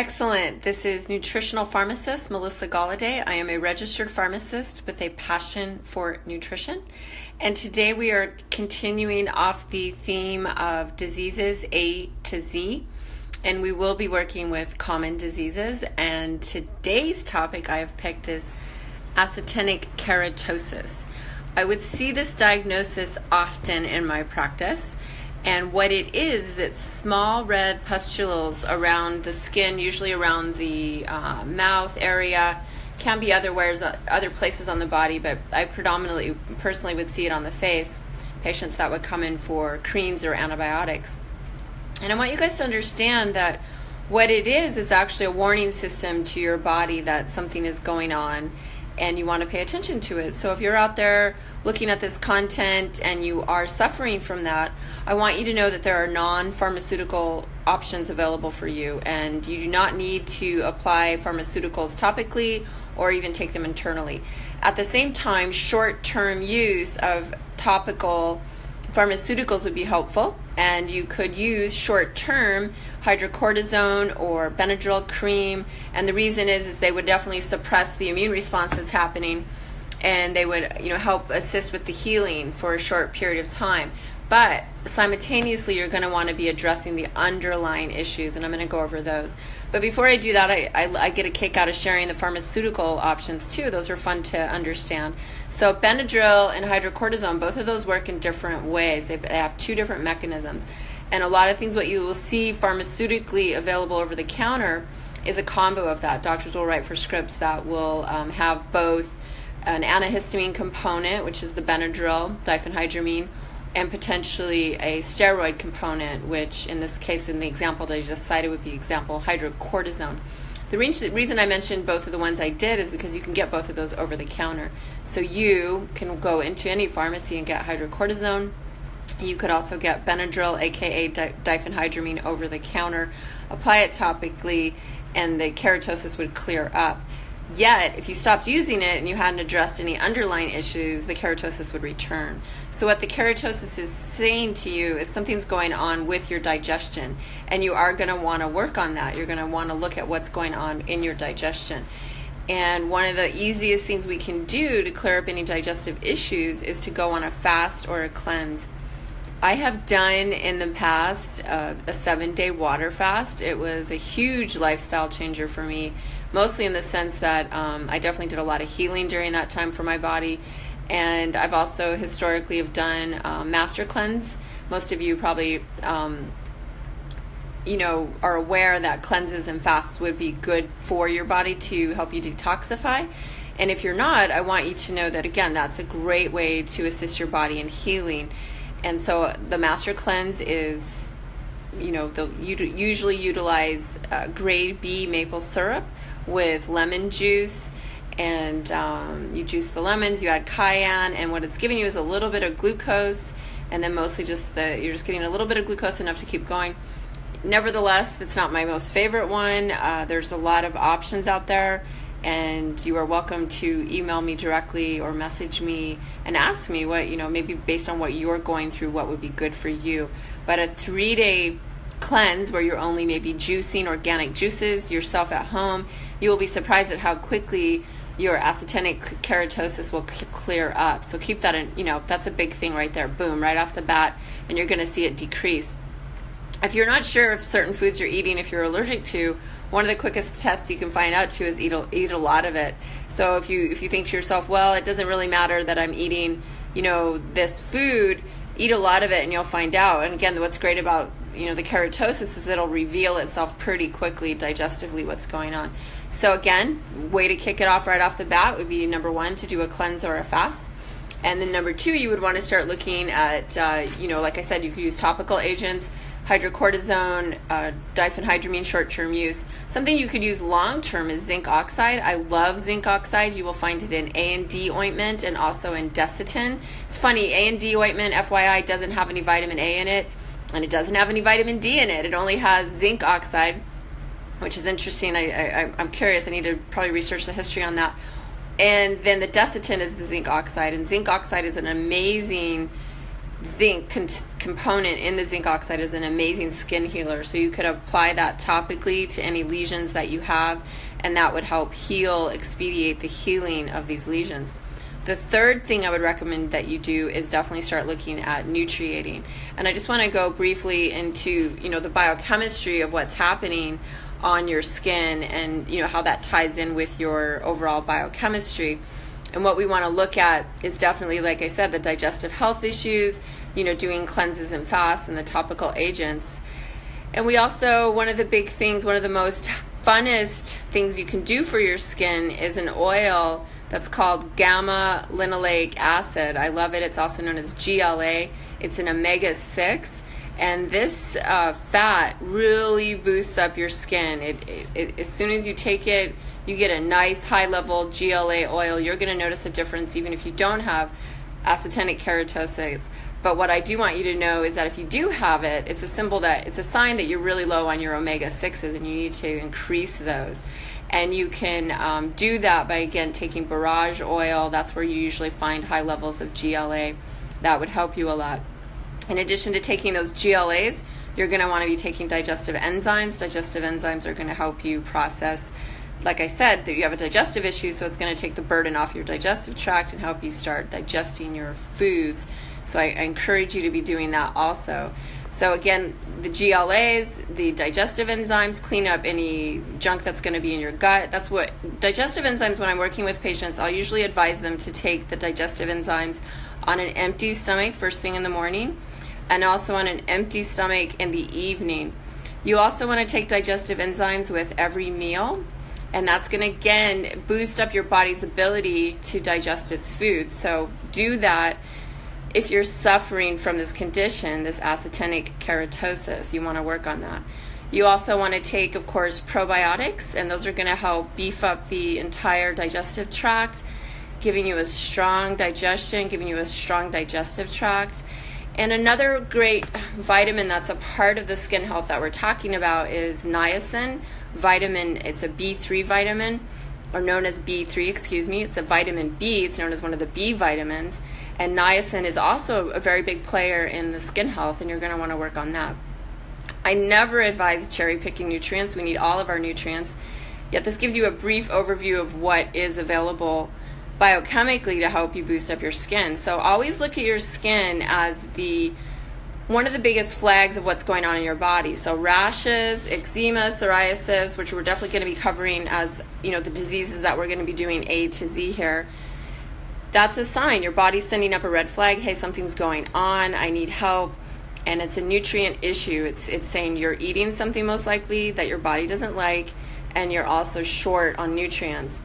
Excellent. This is nutritional pharmacist Melissa Galladay. I am a registered pharmacist with a passion for nutrition. And today we are continuing off the theme of diseases A to Z. And we will be working with common diseases. And today's topic I have picked is actinic keratosis. I would see this diagnosis often in my practice. And what it is, is it's small red pustules around the skin, usually around the uh, mouth area. Can be other other places on the body, but I predominantly, personally, would see it on the face. Patients that would come in for creams or antibiotics. And I want you guys to understand that what it is is actually a warning system to your body that something is going on and you want to pay attention to it. So if you're out there looking at this content and you are suffering from that, I want you to know that there are non pharmaceutical options available for you, and you do not need to apply pharmaceuticals topically or even take them internally. At the same time, short term use of topical pharmaceuticals would be helpful and you could use short term hydrocortisone or benadryl cream. And the reason is is they would definitely suppress the immune response that's happening and they would you know help assist with the healing for a short period of time. But simultaneously you're going to want to be addressing the underlying issues and i'm going to go over those but before i do that I, I, I get a kick out of sharing the pharmaceutical options too. Those are fun to understand. So benadryl and hydrocortisone both of those work in different ways. They have two different mechanisms. And a lot of things what you will see pharmaceutically available over the counter is a combo of that. Doctors will write for scripts that will um, have both an antihistamine component which is the benadryl diphenhydramine and potentially a steroid component, which in this case, in the example that I just cited, would be example hydrocortisone. The reason I mentioned both of the ones I did is because you can get both of those over the counter. So you can go into any pharmacy and get hydrocortisone. You could also get Benadryl, aka diphenhydramine, over the counter, apply it topically, and the keratosis would clear up. Yet, if you stopped using it and you hadn't addressed any underlying issues, the keratosis would return. So, what the keratosis is saying to you is something's going on with your digestion, and you are going to want to work on that. You're going to want to look at what's going on in your digestion. And one of the easiest things we can do to clear up any digestive issues is to go on a fast or a cleanse. I have done in the past uh, a seven day water fast. It was a huge lifestyle changer for me mostly in the sense that um, I definitely did a lot of healing during that time for my body. And I've also historically have done um, master cleanse. Most of you probably, um, you know, are aware that cleanses and fasts would be good for your body to help you detoxify. And if you're not, I want you to know that again, that's a great way to assist your body in healing. And so the master cleanse is, you know, they'll usually utilize uh, grade B maple syrup with lemon juice and um, you juice the lemons you add cayenne and what it's giving you is a little bit of glucose and then mostly just the you're just getting a little bit of glucose enough to keep going. Nevertheless it's not my most favorite one. Uh, there's a lot of options out there and you are welcome to email me directly or message me and ask me what you know maybe based on what you're going through what would be good for you. But a three day cleanse where you're only maybe juicing organic juices yourself at home you will be surprised at how quickly your actinic keratosis will clear up. So keep that in, you know, that's a big thing right there. Boom, right off the bat, and you're going to see it decrease. If you're not sure if certain foods you're eating, if you're allergic to, one of the quickest tests you can find out to is eat a, eat a lot of it. So if you if you think to yourself, well, it doesn't really matter that I'm eating, you know, this food, eat a lot of it and you'll find out. And again, what's great about you know the keratosis is it'll reveal itself pretty quickly digestively what's going on. So again, way to kick it off right off the bat would be number one to do a cleanse or a fast. And then number two, you would want to start looking at, uh, you know, like I said, you could use topical agents, hydrocortisone, uh, diphenhydramine short-term use. Something you could use long-term is zinc oxide. I love zinc oxide. You will find it in A and D ointment and also in Desitin. It's funny, A and D ointment, FYI, doesn't have any vitamin A in it, and it doesn't have any vitamin D in it. It only has zinc oxide which is interesting. I, I, I'm curious. I need to probably research the history on that. And then the Desitin is the zinc oxide, and zinc oxide is an amazing zinc con- component in the zinc oxide is an amazing skin healer. So you could apply that topically to any lesions that you have, and that would help heal, expedite the healing of these lesions. The third thing I would recommend that you do is definitely start looking at nutriating. And I just want to go briefly into, you know, the biochemistry of what's happening on your skin and, you know, how that ties in with your overall biochemistry. And what we want to look at is definitely, like I said, the digestive health issues, you know, doing cleanses and fasts and the topical agents. And we also, one of the big things, one of the most funnest things you can do for your skin is an oil that's called gamma linoleic acid. I love it. It's also known as GLA. It's an omega 6. And this uh, fat really boosts up your skin. It, it, it, as soon as you take it, you get a nice high level GLA oil. You're going to notice a difference even if you don't have actinic keratosis. But what I do want you to know is that if you do have it, it's a symbol that it's a sign that you're really low on your omega 6s and you need to increase those. And you can um, do that by again taking borage oil. That's where you usually find high levels of GLA. That would help you a lot. In addition to taking those GLAs, you're going to want to be taking digestive enzymes. Digestive enzymes are going to help you process like I said, that you have a digestive issue, so it's going to take the burden off your digestive tract and help you start digesting your foods. So I, I encourage you to be doing that also. So again, the GLAs, the digestive enzymes, clean up any junk that's going to be in your gut. That's what digestive enzymes. When I'm working with patients, I'll usually advise them to take the digestive enzymes on an empty stomach first thing in the morning, and also on an empty stomach in the evening. You also want to take digestive enzymes with every meal and that's going to again boost up your body's ability to digest its food. So do that if you're suffering from this condition, this actinic keratosis. You want to work on that. You also want to take, of course, probiotics, and those are going to help beef up the entire digestive tract, giving you a strong digestion, giving you a strong digestive tract. And another great vitamin that's a part of the skin health that we're talking about is niacin vitamin. It's a B3 vitamin, or known as B3, excuse me. It's a vitamin B. It's known as one of the B vitamins. And niacin is also a very big player in the skin health, and you're going to want to work on that. I never advise cherry picking nutrients. We need all of our nutrients. Yet, this gives you a brief overview of what is available biochemically to help you boost up your skin. So, always look at your skin as the one of the biggest flags of what's going on in your body. So rashes, eczema, psoriasis, which we're definitely going to be covering as, you know, the diseases that we're going to be doing A to Z here. That's a sign your body's sending up a red flag, hey, something's going on, I need help. And it's a nutrient issue. It's it's saying you're eating something most likely that your body doesn't like and you're also short on nutrients.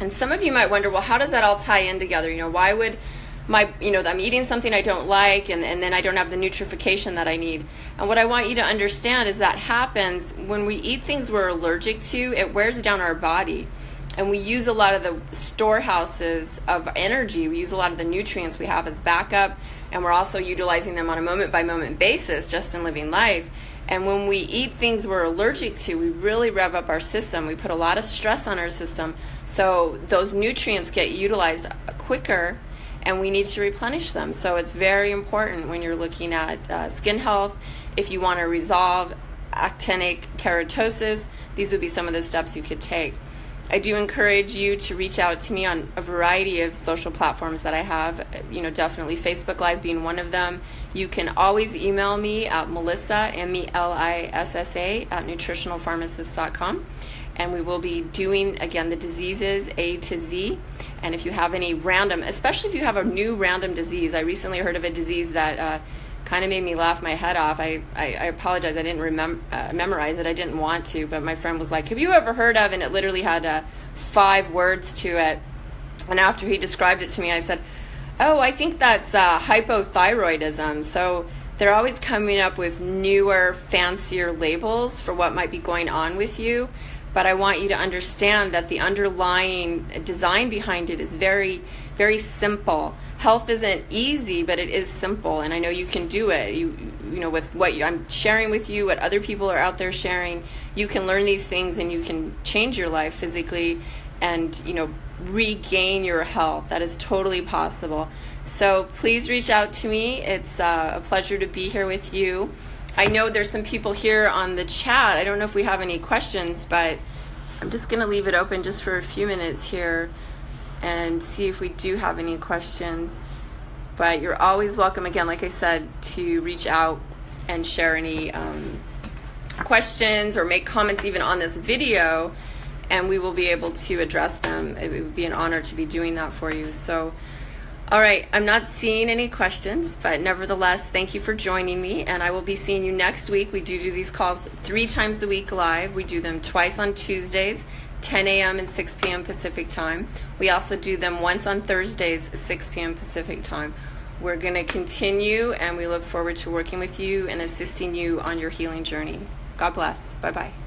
And some of you might wonder, well, how does that all tie in together? You know, why would my you know i'm eating something i don't like and, and then i don't have the nutrification that i need. And what i want you to understand is that happens when we eat things we're allergic to it wears down our body. And we use a lot of the storehouses of energy. We use a lot of the nutrients we have as backup and we're also utilizing them on a moment by moment basis just in living life. And when we eat things we're allergic to we really rev up our system. We put a lot of stress on our system. So those nutrients get utilized quicker and we need to replenish them. So it's very important when you're looking at uh, skin health. If you want to resolve actinic keratosis, these would be some of the steps you could take. I do encourage you to reach out to me on a variety of social platforms that I have. You know, definitely Facebook Live being one of them. You can always email me at Melissa, M E L I S S A, at nutritionalpharmacist.com. And we will be doing, again, the diseases A to Z. And if you have any random, especially if you have a new random disease, I recently heard of a disease that uh, kind of made me laugh my head off. I, I, I apologize, I didn't remem- uh, memorize it, I didn't want to, but my friend was like, Have you ever heard of? And it literally had uh, five words to it. And after he described it to me, I said, Oh, I think that's uh, hypothyroidism. So they're always coming up with newer, fancier labels for what might be going on with you but I want you to understand that the underlying design behind it is very, very simple. Health isn't easy, but it is simple, and I know you can do it. You, you know, with what you, I'm sharing with you, what other people are out there sharing, you can learn these things, and you can change your life physically, and you know, regain your health. That is totally possible. So please reach out to me. It's uh, a pleasure to be here with you. I know there's some people here on the chat. I don't know if we have any questions, but I'm just going to leave it open just for a few minutes here and see if we do have any questions. But you're always welcome, again, like I said, to reach out and share any um, questions or make comments even on this video, and we will be able to address them. It would be an honor to be doing that for you. So, all right, I'm not seeing any questions, but nevertheless, thank you for joining me, and I will be seeing you next week. We do do these calls three times a week live. We do them twice on Tuesdays, 10 a.m. and 6 p.m. Pacific time. We also do them once on Thursdays, 6 p.m. Pacific time. We're going to continue, and we look forward to working with you and assisting you on your healing journey. God bless. Bye bye.